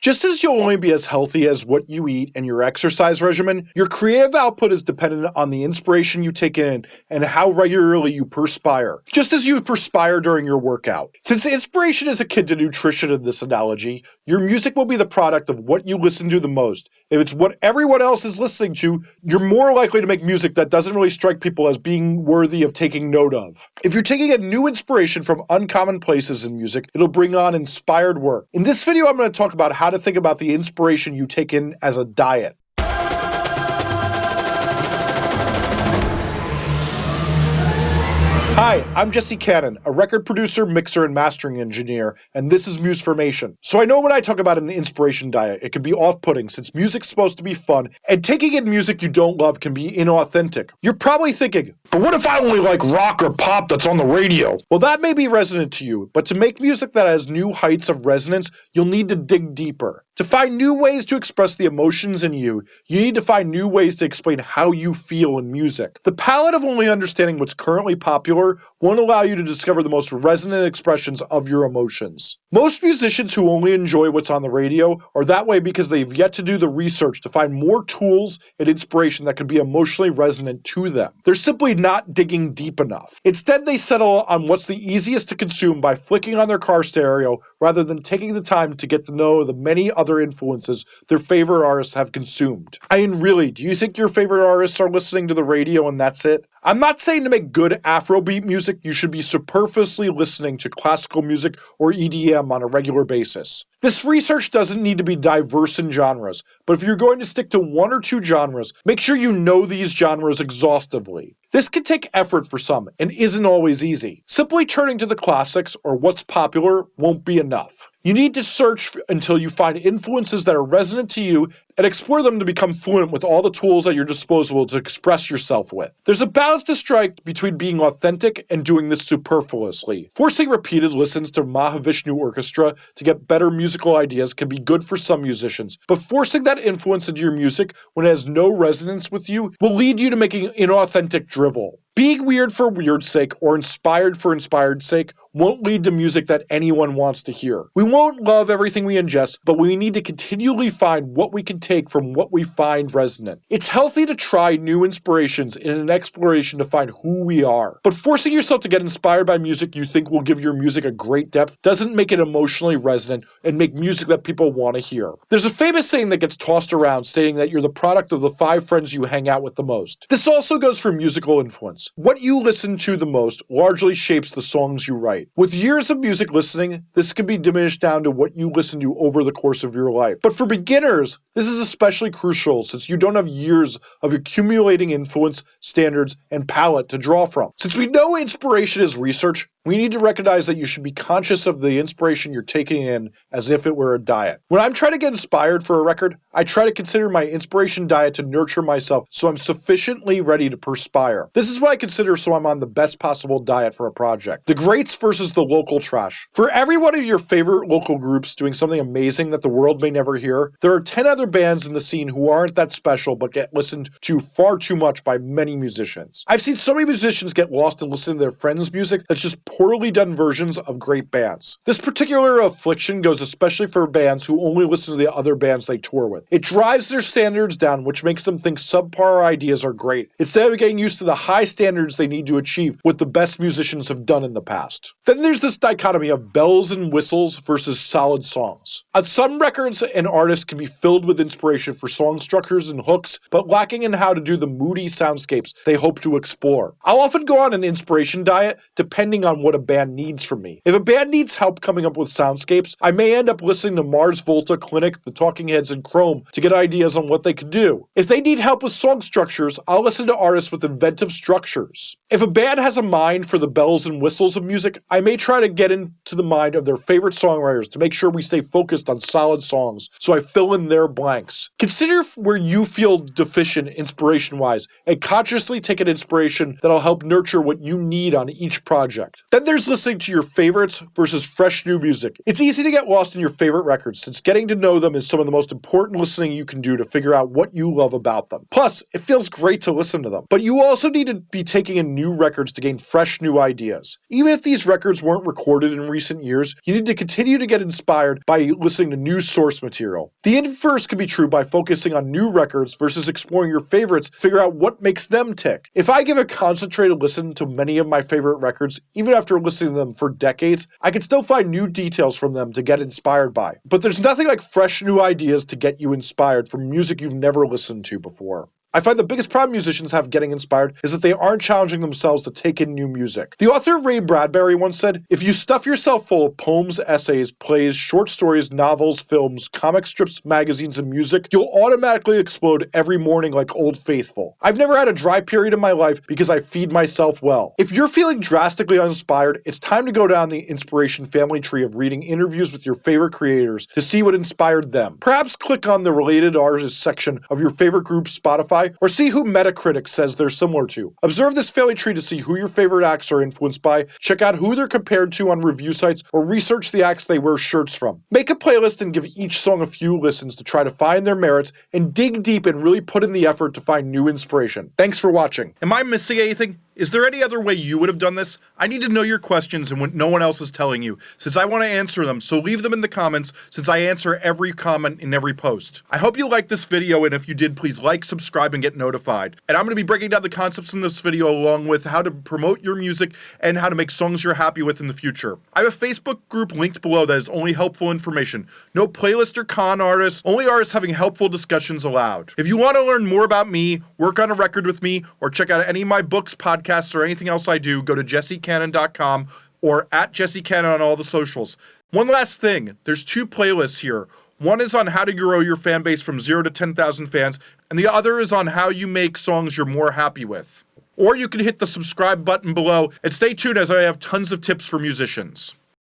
Just as you'll only be as healthy as what you eat and your exercise regimen, your creative output is dependent on the inspiration you take in and how regularly you perspire, just as you perspire during your workout. Since inspiration is akin to nutrition in this analogy, your music will be the product of what you listen to the most. If it's what everyone else is listening to, you're more likely to make music that doesn't really strike people as being worthy of taking note of. If you're taking a new inspiration from uncommon places in music, it'll bring on inspired work. In this video, I'm going to talk about how to think about the inspiration you take in as a diet. Hi, I'm Jesse Cannon, a record producer, mixer, and mastering engineer, and this is Musformation. So I know when I talk about an inspiration diet, it can be off-putting since music's supposed to be fun, and taking in music you don't love can be inauthentic. You're probably thinking, but what if I only like rock or pop that's on the radio? Well, that may be resonant to you, but to make music that has new heights of resonance, you'll need to dig deeper. To find new ways to express the emotions in you, you need to find new ways to explain how you feel in music. The palette of only understanding what's currently popular won't allow you to discover the most resonant expressions of your emotions. Most musicians who only enjoy what's on the radio are that way because they've yet to do the research to find more tools and inspiration that can be emotionally resonant to them. They're simply not digging deep enough. Instead, they settle on what's the easiest to consume by flicking on their car stereo rather than taking the time to get to know the many other influences their favorite artists have consumed. I mean, really, do you think your favorite artists are listening to the radio and that's it? I'm not saying to make good Afrobeat music, you should be superfluously listening to classical music or EDM on a regular basis. This research doesn't need to be diverse in genres, but if you're going to stick to one or two genres, make sure you know these genres exhaustively. This can take effort for some and isn't always easy. Simply turning to the classics or what's popular won't be enough. You need to search until you find influences that are resonant to you and explore them to become fluent with all the tools at your disposal to express yourself with. There's a balance to strike between being authentic and doing this superfluously. Forcing repeated listens to Mahavishnu Orchestra to get better musical ideas can be good for some musicians, but forcing that influence into your music when it has no resonance with you will lead you to making inauthentic drivel. Being weird for weird's sake or inspired for inspired sake won't lead to music that anyone wants to hear. We won't love everything we ingest, but we need to continually find what we can take from what we find resonant. It's healthy to try new inspirations in an exploration to find who we are. But forcing yourself to get inspired by music you think will give your music a great depth doesn't make it emotionally resonant and make music that people want to hear. There's a famous saying that gets tossed around stating that you're the product of the five friends you hang out with the most. This also goes for musical influence. What you listen to the most largely shapes the songs you write. With years of music listening, this can be diminished down to what you listen to over the course of your life. But for beginners, this is especially crucial since you don't have years of accumulating influence, standards, and palette to draw from. Since we know inspiration is research, we need to recognize that you should be conscious of the inspiration you're taking in as if it were a diet. When I'm trying to get inspired for a record, I try to consider my inspiration diet to nurture myself so I'm sufficiently ready to perspire. This is what I consider so I'm on the best possible diet for a project. The greats versus the local trash. For every one of your favorite local groups doing something amazing that the world may never hear, there are 10 other bands in the scene who aren't that special but get listened to far too much by many musicians. I've seen so many musicians get lost in listening to their friends' music that's just poorly done versions of great bands. This particular affliction goes especially for bands who only listen to the other bands they tour with. It drives their standards down, which makes them think subpar ideas are great, instead of getting used to the high standards they need to achieve what the best musicians have done in the past. Then there's this dichotomy of bells and whistles versus solid songs. On some records, an artist can be filled with inspiration for song structures and hooks, but lacking in how to do the moody soundscapes they hope to explore. I'll often go on an inspiration diet depending on what a band needs from me. If a band needs help coming up with soundscapes, I may end up listening to Mars Volta, Clinic, The Talking Heads, and Chrome to get ideas on what they could do. If they need help with song structures, I'll listen to artists with inventive structures. If a band has a mind for the bells and whistles of music, I may try to get into the mind of their favorite songwriters to make sure we stay focused on solid songs, so I fill in their blanks. Consider where you feel deficient inspiration-wise, and consciously take an inspiration that'll help nurture what you need on each project. Then there's listening to your favorites versus fresh new music. It's easy to get lost in your favorite records, since getting to know them is some of the most important listening you can do to figure out what you love about them. Plus, it feels great to listen to them. But you also need to be taking in new records to gain fresh new ideas. Even if these records weren't recorded in recent years, you need to continue to get inspired by listening listening to new source material. The inverse can be true by focusing on new records versus exploring your favorites, figure out what makes them tick. If I give a concentrated listen to many of my favorite records, even after listening to them for decades, I can still find new details from them to get inspired by. But there's nothing like fresh new ideas to get you inspired from music you've never listened to before. I find the biggest problem musicians have getting inspired is that they aren't challenging themselves to take in new music. The author Ray Bradbury once said, If you stuff yourself full of poems, essays, plays, short stories, novels, films, comic strips, magazines, and music, you'll automatically explode every morning like Old Faithful. I've never had a dry period in my life because I feed myself well. If you're feeling drastically uninspired, it's time to go down the inspiration family tree of reading interviews with your favorite creators to see what inspired them. Perhaps click on the related artists section of your favorite group Spotify or see who Metacritic says they're similar to. Observe this family tree to see who your favorite acts are influenced by, check out who they're compared to on review sites, or research the acts they wear shirts from. Make a playlist and give each song a few listens to try to find their merits, and dig deep and really put in the effort to find new inspiration. Thanks for watching. Am I missing anything? Is there any other way you would have done this? I need to know your questions and what no one else is telling you, since I want to answer them, so leave them in the comments, since I answer every comment in every post. I hope you liked this video, and if you did, please like, subscribe, and get notified. And I'm going to be breaking down the concepts in this video along with how to promote your music and how to make songs you're happy with in the future. I have a Facebook group linked below that is only helpful information. No playlist or con artists, only artists having helpful discussions allowed. If you want to learn more about me, work on a record with me, or check out any of my books, podcasts, podcasts or anything else I do, go to jessecannon.com or at jessecannon on all the socials. One last thing, there's two playlists here. One is on how to grow your fan base from 0 to 10,000 fans, and the other is on how you make songs you're more happy with. Or you can hit the subscribe button below and stay tuned as I have tons of tips for musicians.